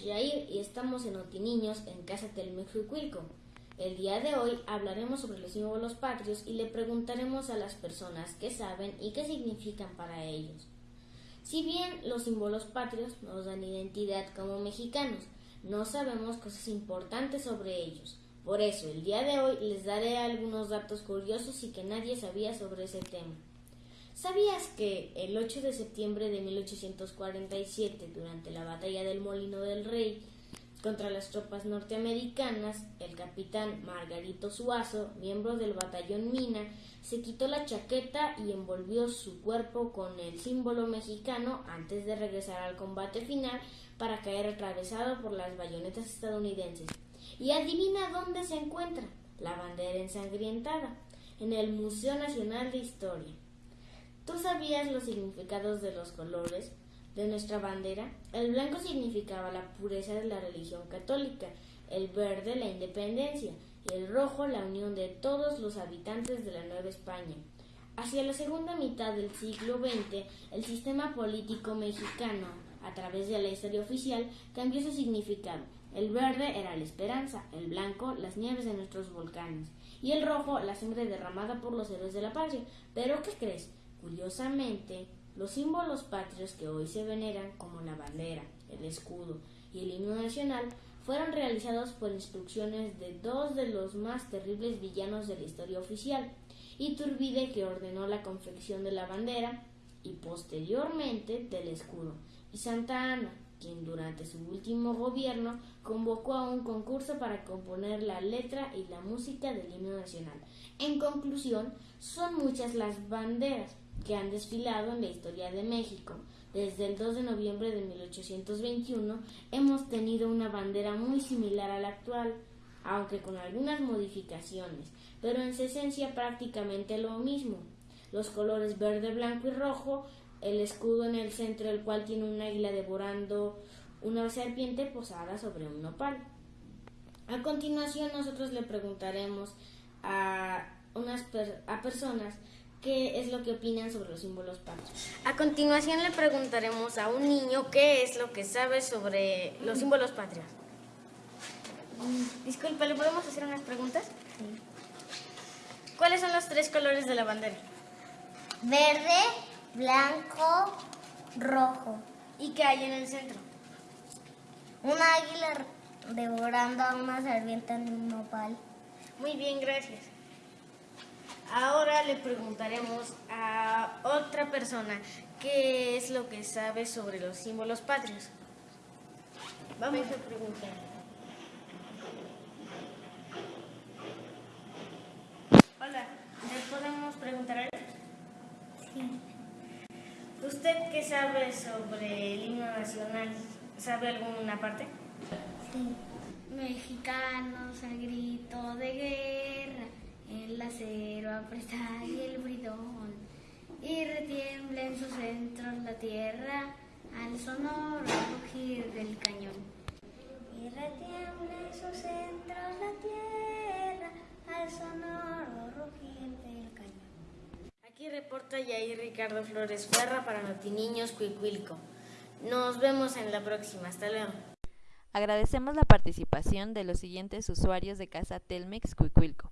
Jair y estamos en Otiniños en Casa Telmejuicuilco. El día de hoy hablaremos sobre los símbolos patrios y le preguntaremos a las personas qué saben y qué significan para ellos. Si bien los símbolos patrios nos dan identidad como mexicanos, no sabemos cosas importantes sobre ellos. Por eso, el día de hoy les daré algunos datos curiosos y que nadie sabía sobre ese tema. ¿Sabías que el 8 de septiembre de 1847, durante la batalla del Molino del Rey contra las tropas norteamericanas, el capitán Margarito Suazo, miembro del batallón Mina, se quitó la chaqueta y envolvió su cuerpo con el símbolo mexicano antes de regresar al combate final para caer atravesado por las bayonetas estadounidenses? Y adivina dónde se encuentra la bandera ensangrientada, en el Museo Nacional de Historia. ¿Tú sabías los significados de los colores de nuestra bandera? El blanco significaba la pureza de la religión católica, el verde la independencia y el rojo la unión de todos los habitantes de la Nueva España. Hacia la segunda mitad del siglo XX, el sistema político mexicano, a través de la historia oficial, cambió su significado. El verde era la esperanza, el blanco las nieves de nuestros volcanes y el rojo la sangre derramada por los héroes de la patria. Pero ¿qué crees? Curiosamente, los símbolos patrios que hoy se veneran, como la bandera, el escudo y el himno nacional, fueron realizados por instrucciones de dos de los más terribles villanos de la historia oficial, Iturbide que ordenó la confección de la bandera y posteriormente del escudo, y Santa Ana, quien durante su último gobierno convocó a un concurso para componer la letra y la música del himno nacional. En conclusión, son muchas las banderas que han desfilado en la historia de México. Desde el 2 de noviembre de 1821 hemos tenido una bandera muy similar a la actual, aunque con algunas modificaciones, pero en su esencia prácticamente lo mismo. Los colores verde, blanco y rojo el escudo en el centro del cual tiene un águila devorando una serpiente posada sobre un nopal. A continuación nosotros le preguntaremos a unas a personas qué es lo que opinan sobre los símbolos patrios. A continuación le preguntaremos a un niño qué es lo que sabe sobre los símbolos patrios. Disculpa, ¿le podemos hacer unas preguntas? Sí. ¿Cuáles son los tres colores de la bandera? Verde, blanco, rojo. ¿Y qué hay en el centro? Un águila devorando a una serpiente en un nopal. Muy bien, gracias. Ahora le preguntaremos a otra persona qué es lo que sabe sobre los símbolos patrios. Vamos a preguntar. Hola, ¿le podemos preguntar algo? Sí. ¿Usted qué sabe sobre el himno nacional? ¿Sabe alguna parte? Sí. Mexicanos al grito de guerra, el acero apresar y el bridón, y retiembla en sus centros la tierra al sonoro rugir del cañón. Y retiembla en sus centros la tierra al sonoro rugir del cañón. Aquí reporta Yair Ricardo Flores Ferra para Notiniños Cuicuilco. Nos vemos en la próxima. Hasta luego. Agradecemos la participación de los siguientes usuarios de Casa Telmex Cuicuilco.